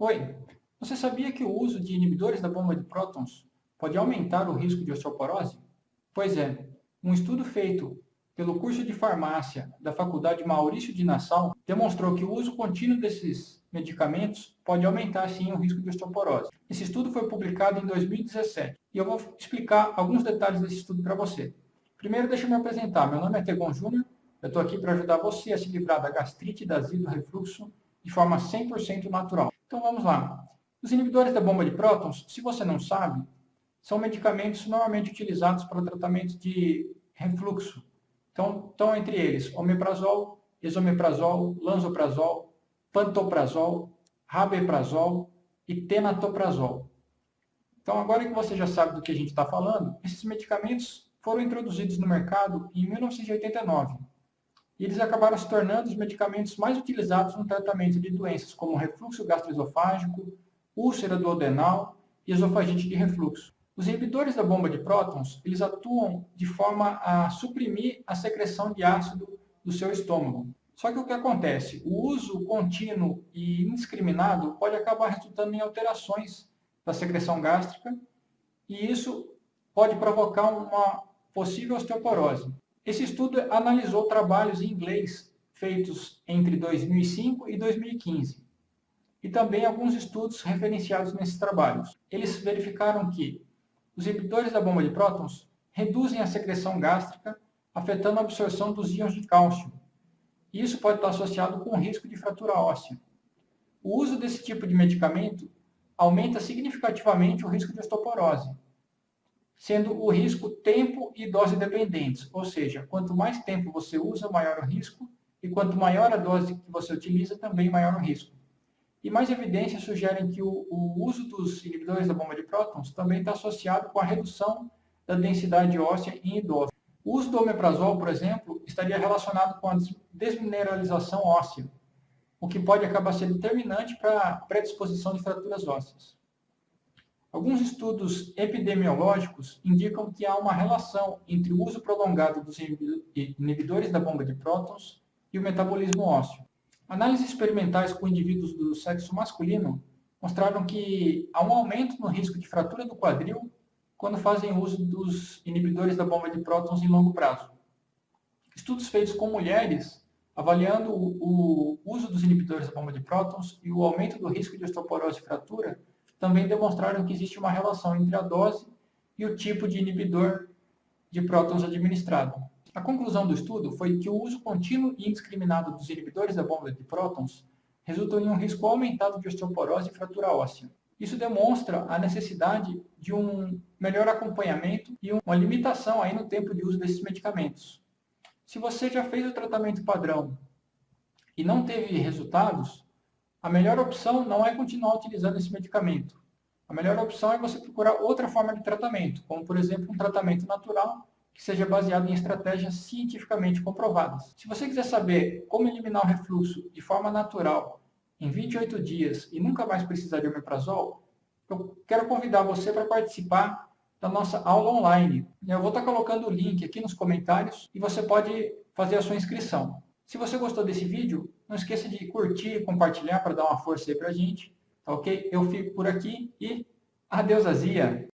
Oi, você sabia que o uso de inibidores da bomba de prótons pode aumentar o risco de osteoporose? Pois é, um estudo feito pelo curso de farmácia da Faculdade Maurício de Nassau demonstrou que o uso contínuo desses medicamentos pode aumentar sim o risco de osteoporose. Esse estudo foi publicado em 2017 e eu vou explicar alguns detalhes desse estudo para você. Primeiro, deixa eu me apresentar. Meu nome é Tegon Júnior, eu estou aqui para ajudar você a se livrar da gastrite, da azia do refluxo de forma 100% natural. Então vamos lá. Os inibidores da bomba de prótons, se você não sabe, são medicamentos normalmente utilizados para tratamento de refluxo. Então, estão entre eles omeprazol, esomeprazol, lanzoprazol, pantoprazol, rabeprazol e tenatoprazol. Então, agora que você já sabe do que a gente está falando, esses medicamentos foram introduzidos no mercado em 1989 e eles acabaram se tornando os medicamentos mais utilizados no tratamento de doenças como refluxo gastroesofágico, úlcera duodenal e esofagite de refluxo. Os inibidores da bomba de prótons, eles atuam de forma a suprimir a secreção de ácido do seu estômago. Só que o que acontece? O uso contínuo e indiscriminado pode acabar resultando em alterações da secreção gástrica e isso pode provocar uma possível osteoporose. Esse estudo analisou trabalhos em inglês feitos entre 2005 e 2015 e também alguns estudos referenciados nesses trabalhos. Eles verificaram que os inibidores da bomba de prótons reduzem a secreção gástrica, afetando a absorção dos íons de cálcio. Isso pode estar associado com o risco de fratura óssea. O uso desse tipo de medicamento aumenta significativamente o risco de osteoporose, sendo o risco tempo e dose dependentes, ou seja, quanto mais tempo você usa, maior o risco, e quanto maior a dose que você utiliza, também maior o risco. E mais evidências sugerem que o, o uso dos inibidores da bomba de prótons também está associado com a redução da densidade óssea em idosos. O uso do omeprazol, por exemplo, estaria relacionado com a desmineralização óssea, o que pode acabar sendo determinante para a predisposição de fraturas ósseas. Alguns estudos epidemiológicos indicam que há uma relação entre o uso prolongado dos inibidores da bomba de prótons e o metabolismo ósseo. Análises experimentais com indivíduos do sexo masculino mostraram que há um aumento no risco de fratura do quadril quando fazem uso dos inibidores da bomba de prótons em longo prazo. Estudos feitos com mulheres avaliando o uso dos inibidores da bomba de prótons e o aumento do risco de osteoporose e fratura também demonstraram que existe uma relação entre a dose e o tipo de inibidor de prótons administrado. A conclusão do estudo foi que o uso contínuo e indiscriminado dos inibidores da bomba de prótons resultou em um risco aumentado de osteoporose e fratura óssea. Isso demonstra a necessidade de um melhor acompanhamento e uma limitação aí no tempo de uso desses medicamentos. Se você já fez o tratamento padrão e não teve resultados, a melhor opção não é continuar utilizando esse medicamento. A melhor opção é você procurar outra forma de tratamento, como por exemplo um tratamento natural que seja baseado em estratégias cientificamente comprovadas. Se você quiser saber como eliminar o refluxo de forma natural em 28 dias e nunca mais precisar de omeprazol, eu quero convidar você para participar da nossa aula online. Eu vou estar colocando o link aqui nos comentários e você pode fazer a sua inscrição. Se você gostou desse vídeo, não esqueça de curtir e compartilhar para dar uma força aí para a gente, tá ok? Eu fico por aqui e adeus azia!